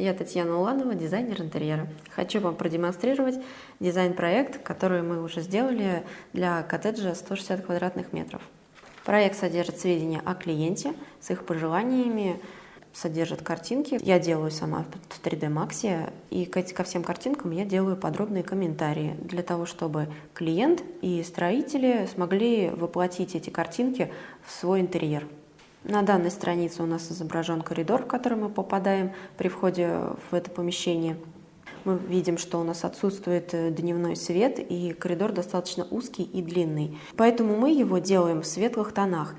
Я Татьяна Уланова, дизайнер интерьера. Хочу вам продемонстрировать дизайн-проект, который мы уже сделали для коттеджа 160 квадратных метров. Проект содержит сведения о клиенте с их пожеланиями, содержит картинки. Я делаю сама в 3D Max, и ко всем картинкам я делаю подробные комментарии для того, чтобы клиент и строители смогли воплотить эти картинки в свой интерьер. На данной странице у нас изображен коридор, в который мы попадаем при входе в это помещение. Мы видим, что у нас отсутствует э, дневной свет, и коридор достаточно узкий и длинный. Поэтому мы его делаем в светлых тонах.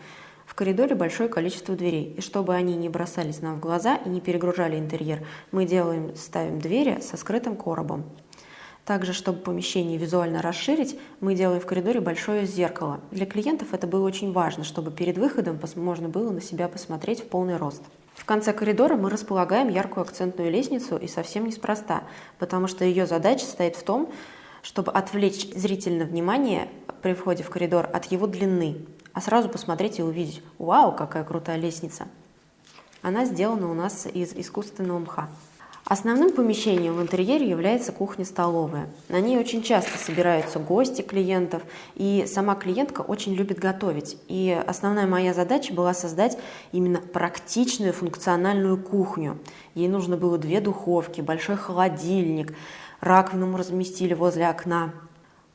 В коридоре большое количество дверей, и чтобы они не бросались нам в глаза и не перегружали интерьер, мы делаем, ставим двери со скрытым коробом. Также, чтобы помещение визуально расширить, мы делаем в коридоре большое зеркало. Для клиентов это было очень важно, чтобы перед выходом можно было на себя посмотреть в полный рост. В конце коридора мы располагаем яркую акцентную лестницу и совсем неспроста, потому что ее задача стоит в том, чтобы отвлечь зрительное внимание при входе в коридор от его длины, а сразу посмотреть и увидеть «Вау, какая крутая лестница!». Она сделана у нас из искусственного мха. Основным помещением в интерьере является кухня-столовая. На ней очень часто собираются гости клиентов, и сама клиентка очень любит готовить. И основная моя задача была создать именно практичную функциональную кухню. Ей нужно было две духовки, большой холодильник, раковину мы разместили возле окна.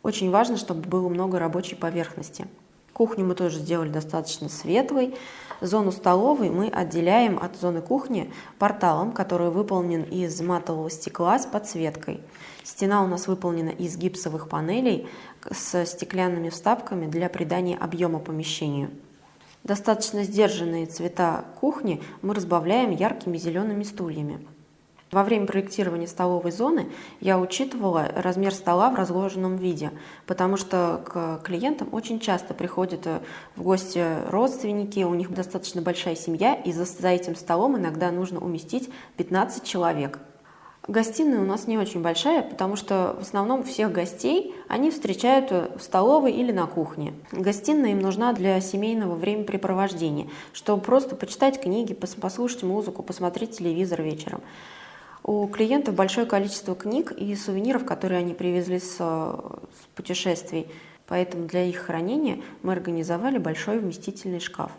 Очень важно, чтобы было много рабочей поверхности. Кухню мы тоже сделали достаточно светлой. Зону столовой мы отделяем от зоны кухни порталом, который выполнен из матового стекла с подсветкой. Стена у нас выполнена из гипсовых панелей с стеклянными вставками для придания объема помещению. Достаточно сдержанные цвета кухни мы разбавляем яркими зелеными стульями. Во время проектирования столовой зоны я учитывала размер стола в разложенном виде, потому что к клиентам очень часто приходят э, в гости родственники, у них достаточно большая семья, и за, за этим столом иногда нужно уместить 15 человек. Гостиная у нас не очень большая, потому что в основном всех гостей они встречают в столовой или на кухне. Гостиная им нужна для семейного времяпрепровождения, чтобы просто почитать книги, послушать музыку, посмотреть телевизор вечером. У клиентов большое количество книг и сувениров, которые они привезли с, с путешествий. Поэтому для их хранения мы организовали большой вместительный шкаф.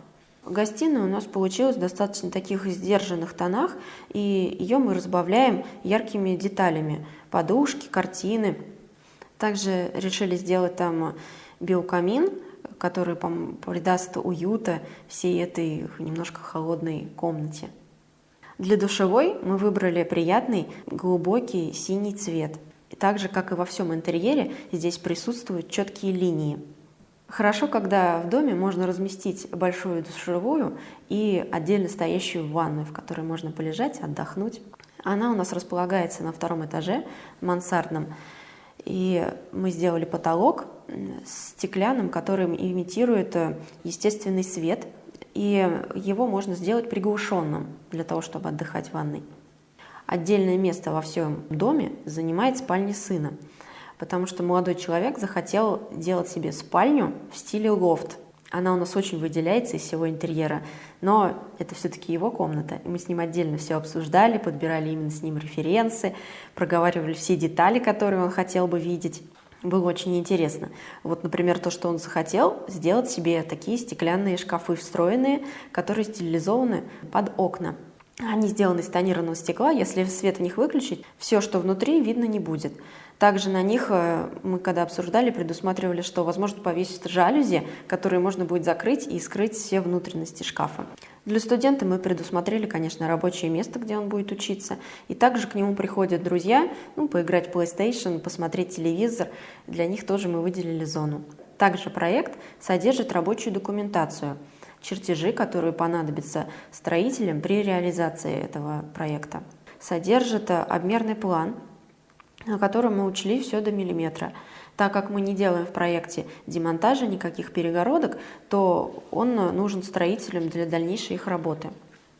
Гостиная у нас получилась в достаточно таких сдержанных тонах, и ее мы разбавляем яркими деталями. Подушки, картины. Также решили сделать там биокамин, который придаст уюта всей этой немножко холодной комнате. Для душевой мы выбрали приятный глубокий синий цвет. И так же, как и во всем интерьере, здесь присутствуют четкие линии. Хорошо, когда в доме можно разместить большую душевую и отдельно стоящую ванную, в которой можно полежать, отдохнуть. Она у нас располагается на втором этаже, мансардном. И мы сделали потолок стеклянным, который имитирует естественный свет – и его можно сделать приглушенным для того, чтобы отдыхать в ванной. Отдельное место во всем доме занимает спальня сына, потому что молодой человек захотел делать себе спальню в стиле лофт. Она у нас очень выделяется из всего интерьера, но это все-таки его комната. И мы с ним отдельно все обсуждали, подбирали именно с ним референсы, проговаривали все детали, которые он хотел бы видеть было очень интересно. Вот, например, то, что он захотел сделать себе такие стеклянные шкафы встроенные, которые стилизованы под окна. Они сделаны из тонированного стекла, если свет в них выключить, все, что внутри, видно не будет. Также на них э, мы, когда обсуждали, предусматривали, что возможно повесить жалюзи, которые можно будет закрыть и скрыть все внутренности шкафа. Для студента мы предусмотрели, конечно, рабочее место, где он будет учиться. И также к нему приходят друзья, ну, поиграть в PlayStation, посмотреть телевизор. Для них тоже мы выделили зону. Также проект содержит рабочую документацию, чертежи, которые понадобятся строителям при реализации этого проекта. Содержит обмерный план, на котором мы учли все до миллиметра. Так как мы не делаем в проекте демонтажа никаких перегородок, то он нужен строителям для дальнейшей их работы.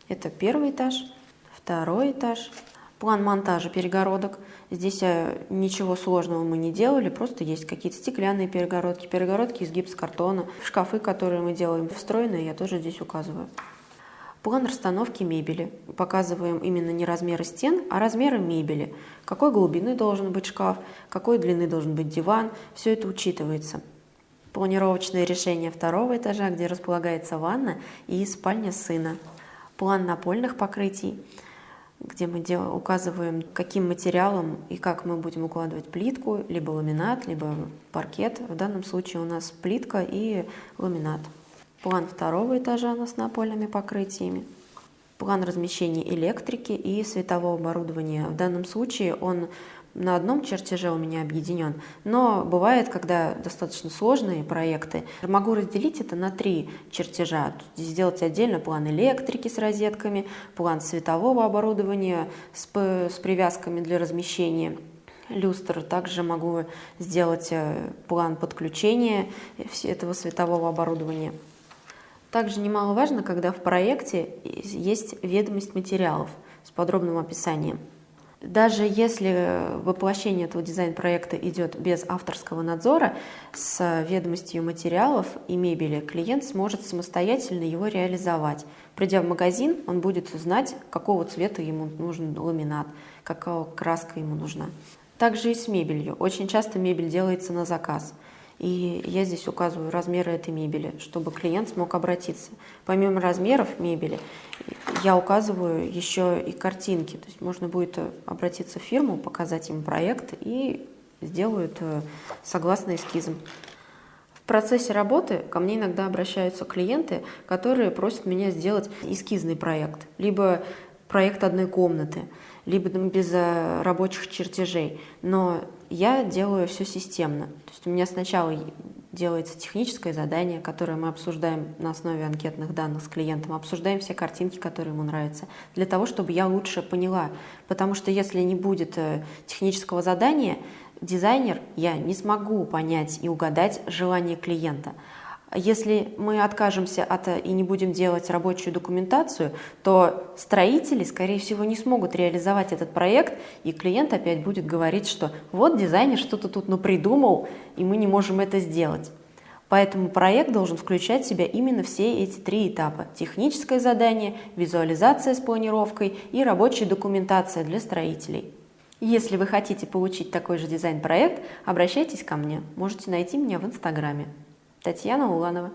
Это первый этаж, второй этаж. План монтажа перегородок. Здесь э, ничего сложного мы не делали, просто есть какие-то стеклянные перегородки, перегородки из гипсокартона, шкафы, которые мы делаем встроенные, я тоже здесь указываю. План расстановки мебели. Показываем именно не размеры стен, а размеры мебели. Какой глубины должен быть шкаф, какой длины должен быть диван. Все это учитывается. Планировочное решение второго этажа, где располагается ванна и спальня сына. План напольных покрытий где мы указываем, каким материалом и как мы будем укладывать плитку, либо ламинат, либо паркет. В данном случае у нас плитка и ламинат. План второго этажа с напольными покрытиями. План размещения электрики и светового оборудования. В данном случае он на одном чертеже у меня объединен, но бывает, когда достаточно сложные проекты, могу разделить это на три чертежа. Сделать отдельно план электрики с розетками, план светового оборудования с, с привязками для размещения люстр. Также могу сделать э, план подключения этого светового оборудования. Также немаловажно, когда в проекте есть ведомость материалов с подробным описанием. Даже если воплощение этого дизайн-проекта идет без авторского надзора, с ведомостью материалов и мебели клиент сможет самостоятельно его реализовать. Придя в магазин, он будет знать, какого цвета ему нужен ламинат, какая краска ему нужна. Также и с мебелью. Очень часто мебель делается на заказ – и я здесь указываю размеры этой мебели, чтобы клиент смог обратиться. Помимо размеров мебели, я указываю еще и картинки. То есть можно будет обратиться в фирму, показать им проект и сделают э, согласно эскизам. В процессе работы ко мне иногда обращаются клиенты, которые просят меня сделать эскизный проект, либо проект одной комнаты, либо без э, рабочих чертежей. Но я делаю все системно. То есть у меня сначала делается техническое задание, которое мы обсуждаем на основе анкетных данных с клиентом, обсуждаем все картинки, которые ему нравятся, для того, чтобы я лучше поняла. Потому что если не будет э, технического задания, дизайнер, я не смогу понять и угадать желание клиента. Если мы откажемся от э, и не будем делать рабочую документацию, то строители, скорее всего, не смогут реализовать этот проект, и клиент опять будет говорить, что вот дизайнер что-то тут напридумал, и мы не можем это сделать. Поэтому проект должен включать в себя именно все эти три этапа. Техническое задание, визуализация с планировкой и рабочая документация для строителей. Если вы хотите получить такой же дизайн-проект, обращайтесь ко мне. Можете найти меня в Инстаграме. Татьяна Уланова.